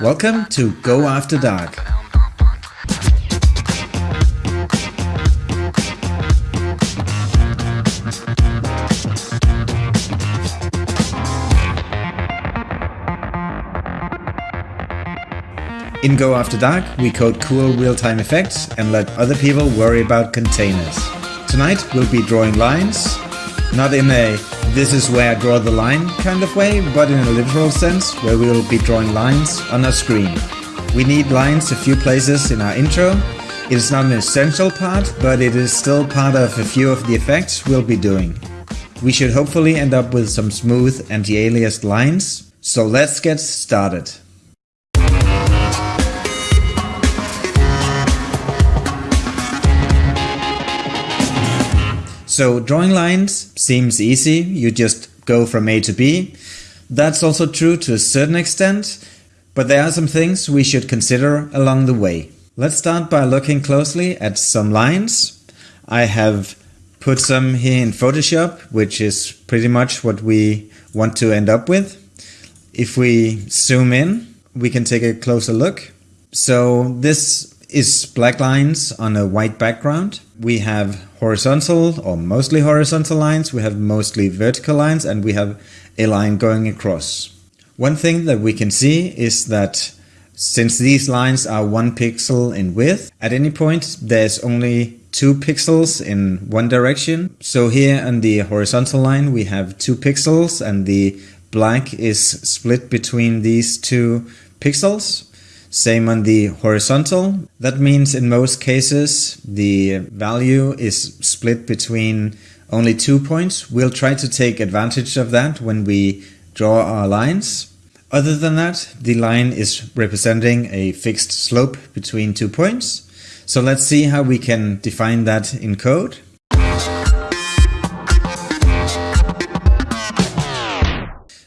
Welcome to Go After Dark. In Go After Dark, we code cool real-time effects and let other people worry about containers. Tonight we'll be drawing lines, not in a this is where I draw the line kind of way, but in a literal sense, where we will be drawing lines on our screen. We need lines a few places in our intro. It is not an essential part, but it is still part of a few of the effects we'll be doing. We should hopefully end up with some smooth anti-aliased lines, so let's get started. So drawing lines seems easy, you just go from A to B. That's also true to a certain extent, but there are some things we should consider along the way. Let's start by looking closely at some lines. I have put some here in Photoshop, which is pretty much what we want to end up with. If we zoom in, we can take a closer look. So this is black lines on a white background. We have horizontal or mostly horizontal lines, we have mostly vertical lines, and we have a line going across. One thing that we can see is that since these lines are one pixel in width, at any point there's only two pixels in one direction. So here on the horizontal line we have two pixels and the black is split between these two pixels. Same on the horizontal. That means in most cases the value is split between only two points. We'll try to take advantage of that when we draw our lines. Other than that, the line is representing a fixed slope between two points. So let's see how we can define that in code.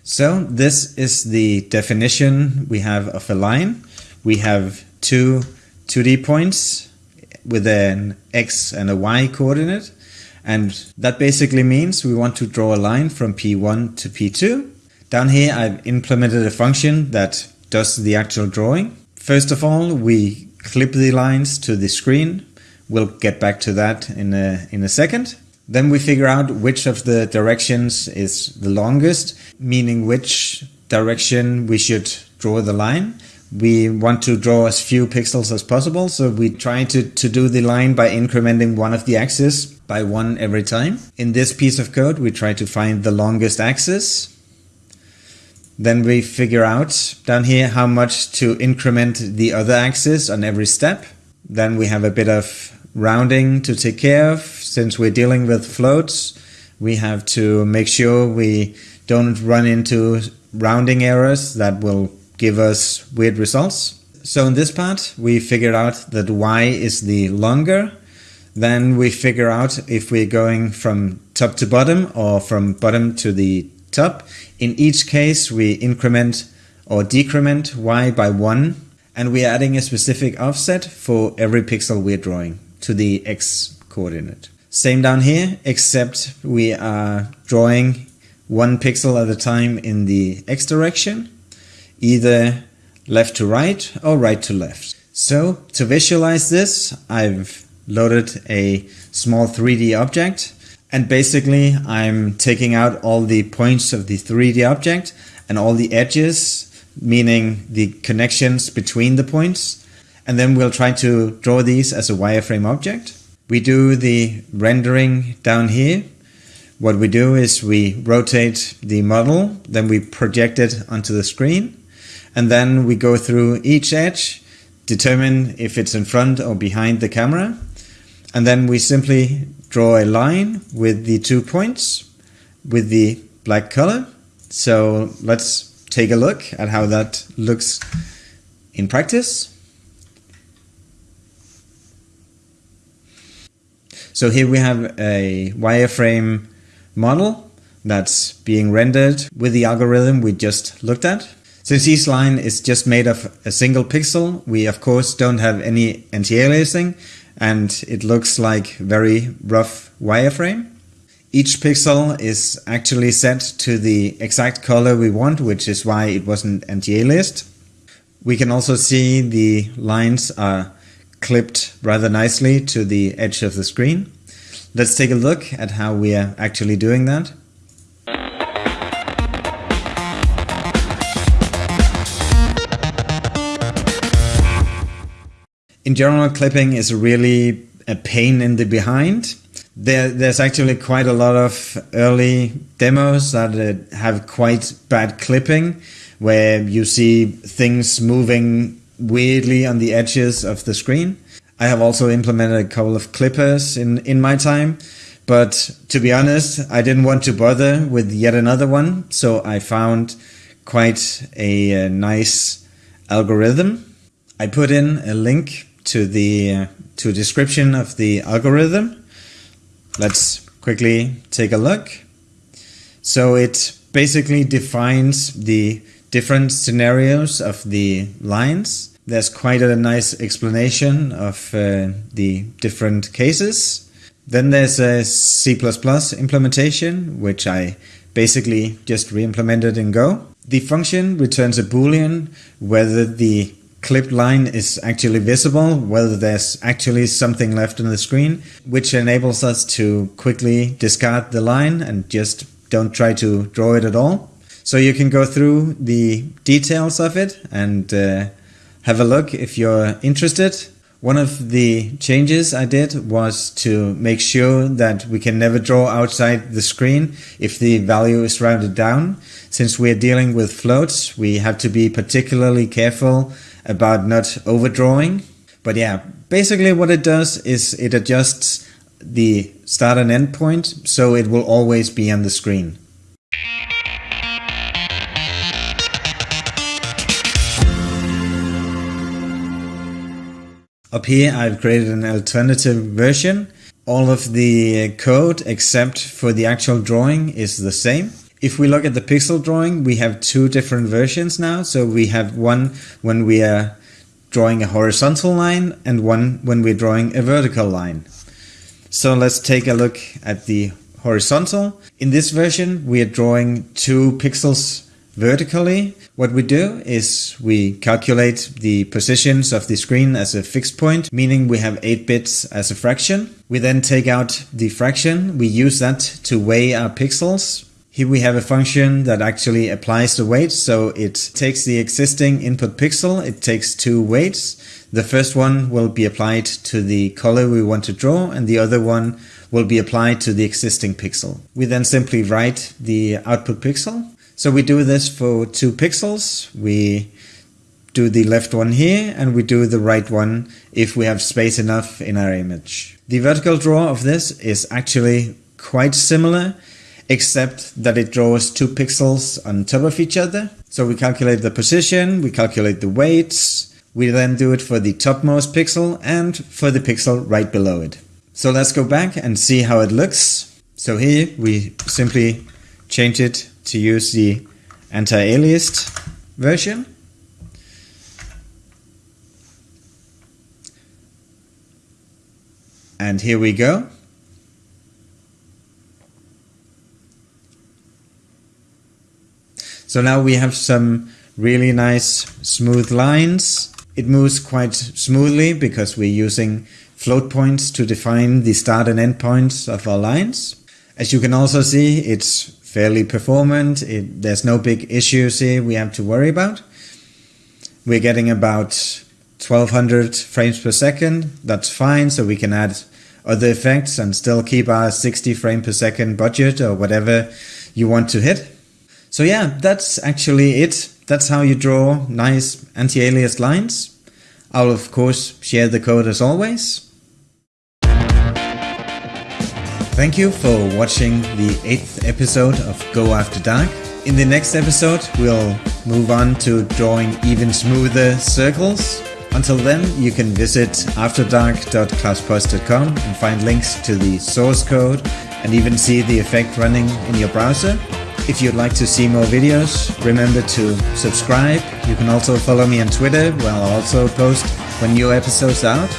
So this is the definition we have of a line we have two 2D points with an X and a Y coordinate. And that basically means we want to draw a line from P1 to P2. Down here, I've implemented a function that does the actual drawing. First of all, we clip the lines to the screen. We'll get back to that in a, in a second. Then we figure out which of the directions is the longest, meaning which direction we should draw the line we want to draw as few pixels as possible. So we try to, to do the line by incrementing one of the axes by one every time. In this piece of code, we try to find the longest axis. Then we figure out down here how much to increment the other axis on every step. Then we have a bit of rounding to take care of. Since we're dealing with floats, we have to make sure we don't run into rounding errors that will give us weird results. So in this part, we figured out that y is the longer. Then we figure out if we're going from top to bottom or from bottom to the top. In each case, we increment or decrement y by 1 and we're adding a specific offset for every pixel we're drawing to the x coordinate. Same down here, except we are drawing one pixel at a time in the x direction either left to right or right to left. So to visualize this, I've loaded a small 3D object and basically I'm taking out all the points of the 3D object and all the edges, meaning the connections between the points. And then we'll try to draw these as a wireframe object. We do the rendering down here. What we do is we rotate the model, then we project it onto the screen and then we go through each edge, determine if it's in front or behind the camera, and then we simply draw a line with the two points with the black color. So let's take a look at how that looks in practice. So here we have a wireframe model that's being rendered with the algorithm we just looked at. Since each line is just made of a single pixel, we of course don't have any anti-aliasing and it looks like very rough wireframe. Each pixel is actually set to the exact color we want, which is why it wasn't anti-aliased. We can also see the lines are clipped rather nicely to the edge of the screen. Let's take a look at how we are actually doing that. In general, clipping is really a pain in the behind. There, there's actually quite a lot of early demos that uh, have quite bad clipping, where you see things moving weirdly on the edges of the screen. I have also implemented a couple of clippers in, in my time, but to be honest, I didn't want to bother with yet another one, so I found quite a, a nice algorithm. I put in a link to the uh, to description of the algorithm. Let's quickly take a look. So it basically defines the different scenarios of the lines there's quite a nice explanation of uh, the different cases. Then there's a C++ implementation, which I basically just re-implemented in Go. The function returns a boolean whether the clipped line is actually visible, whether there's actually something left on the screen, which enables us to quickly discard the line and just don't try to draw it at all. So you can go through the details of it and uh, have a look if you're interested. One of the changes I did was to make sure that we can never draw outside the screen if the value is rounded down. Since we're dealing with floats, we have to be particularly careful about not overdrawing. But yeah, basically what it does is it adjusts the start and end point so it will always be on the screen. Up here I've created an alternative version. All of the code except for the actual drawing is the same. If we look at the pixel drawing, we have two different versions now. So we have one when we are drawing a horizontal line and one when we're drawing a vertical line. So let's take a look at the horizontal. In this version, we are drawing two pixels vertically, what we do is we calculate the positions of the screen as a fixed point, meaning we have 8 bits as a fraction. We then take out the fraction, we use that to weigh our pixels. Here we have a function that actually applies the weight, so it takes the existing input pixel, it takes two weights. The first one will be applied to the color we want to draw, and the other one will be applied to the existing pixel. We then simply write the output pixel so we do this for two pixels. We do the left one here and we do the right one if we have space enough in our image. The vertical draw of this is actually quite similar except that it draws two pixels on top of each other. So we calculate the position, we calculate the weights, we then do it for the topmost pixel and for the pixel right below it. So let's go back and see how it looks. So here we simply change it to use the anti-aliased version. And here we go. So now we have some really nice smooth lines. It moves quite smoothly because we're using float points to define the start and end points of our lines. As you can also see, it's fairly performant. It, there's no big issues here we have to worry about. We're getting about 1200 frames per second. That's fine, so we can add other effects and still keep our 60 frame per second budget or whatever you want to hit. So yeah, that's actually it. That's how you draw nice anti-alias lines. I'll of course share the code as always. Thank you for watching the eighth episode of Go After Dark. In the next episode, we'll move on to drawing even smoother circles. Until then, you can visit afterdark.klauspost.com and find links to the source code and even see the effect running in your browser. If you'd like to see more videos, remember to subscribe. You can also follow me on Twitter where I'll also post when new episodes out.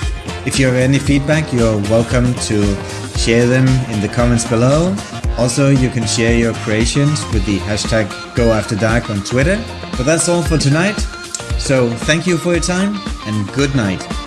If you have any feedback, you're welcome to share them in the comments below. Also, you can share your creations with the hashtag GoAfterDark on Twitter. But that's all for tonight. So thank you for your time and good night.